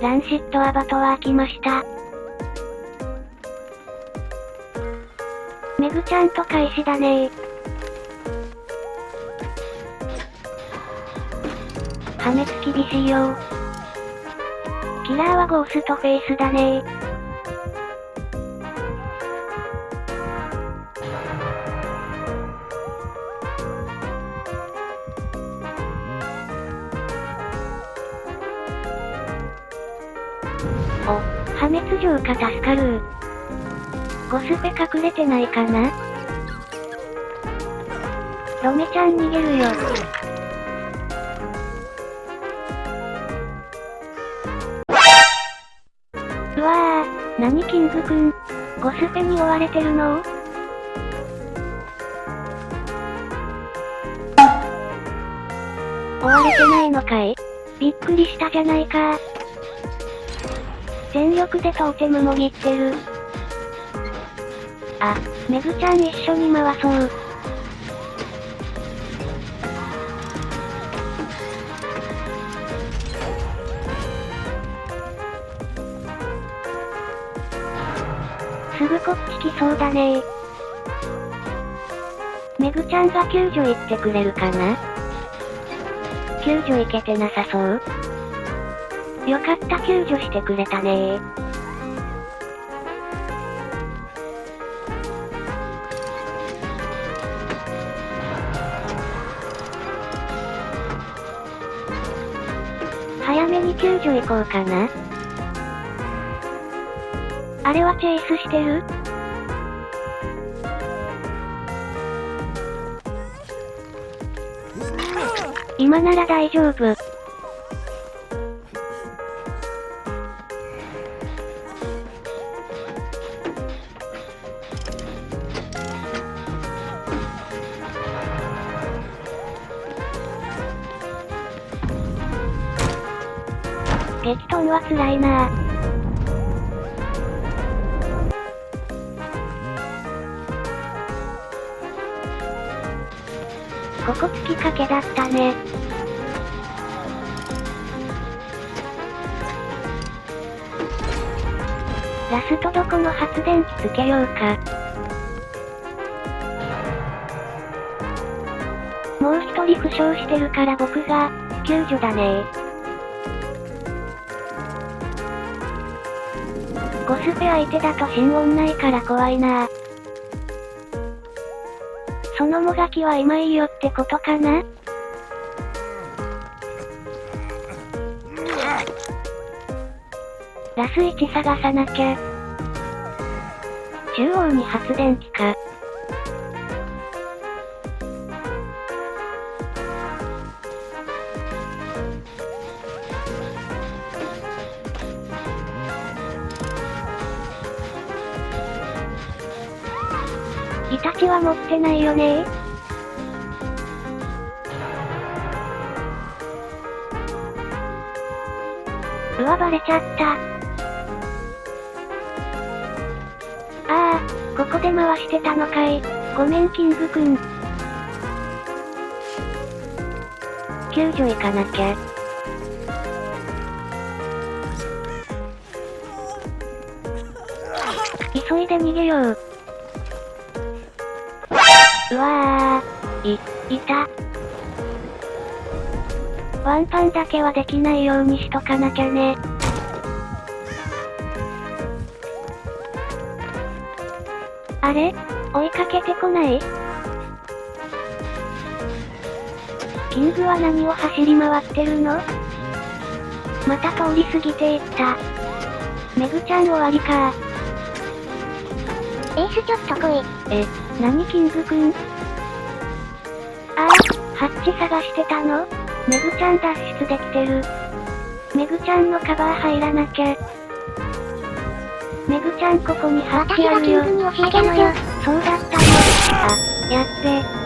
ランシットアバトは開きました。メグちゃんと開始だね。破滅厳しいよキラーはゴーストフェイスだね。お、破滅浄化助かる。ゴスペ隠れてないかな？ロメちゃん逃げるよ。うわぁ、何キングくん？ゴスペに追われてるの？追われてないのかい？びっくりしたじゃないか。全力でトーテムもぎってる。あ、メグちゃん一緒に回そう。すぐこっち来そうだねメグちゃんが救助行ってくれるかな？救助行けてなさそう？よかった救助してくれたね早めに救助行こうかな。あれはチェイスしてる？今なら大丈夫。激トンは辛いなここ突きかけだったね。ラストどこの発電機つけようか。もう一人負傷してるから僕が、救助だねコスペ相手だと心音ないから怖いなそのもがきは今いいよってことかな？ラス1探さなきゃ。中央に発電機か。イタチは持ってないよねうわ、バレちゃった。ああ、ここで回してたのかい。ごめん、キングくん。救助行かなきゃ。急いで逃げよう。うわー。い、いた。ワンパンだけはできないようにしとかなきゃね。あれ？追いかけてこない？キングは何を走り回ってるの？また通り過ぎていった。メグちゃん終わりかエースちょっと来い。え、何キングくんああ、ハッチ探してたの？メグちゃん脱出できてる。メグちゃんのカバー入らなきゃ。メグちゃんここにハッ私チあるよ。がキングに教えたのよ。そうだったの。あ、やっべ。